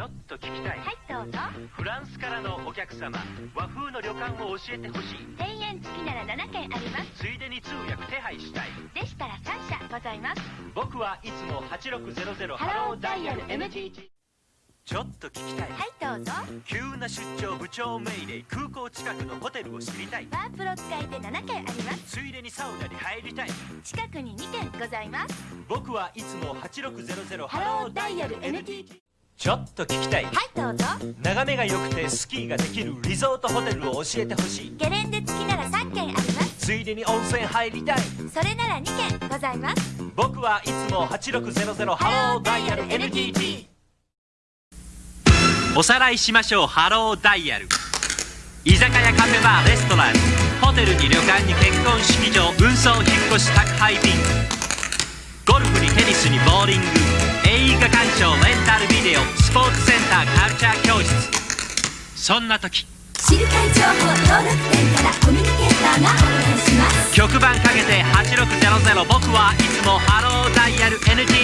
ちょっと聞きたい。はいどうぞ。フランスからのお客様和風の旅館を教えてほしい。1000円付きなら7件あります。ついでに通訳手配したい。でしたら3社ございます。僕はいつも8600ハローダイヤル NTT ちょっと聞きたい。はいどうぞ。急な出張部長命令空港近くのホテルを知りたい。ワープロ使いで7件あります。ついでにサウナに入りたい。近くに2件ございます。僕はいつも8600ハローダイヤル NTT ちょっと聞きたい。はいどうぞ。眺めが良くてスキーができるリゾートホテルを教えてほしい。ゲレンデ付きなら3件あります。ついでに温泉入りたい。それなら2件ございます。僕はいつも8600ハローダイヤル NTT おさらいしましょう。ハローダイヤル。居酒屋カフェバーレストラン。ホテルに旅館に結婚式場。運送引っ越し宅配便。ゴルフにテニスにボーリングターカルチャー教室。そんな時知る会情報登録店からコミュニケーターがお願いします。局番かけて8600僕はいつもハローダイヤル NTT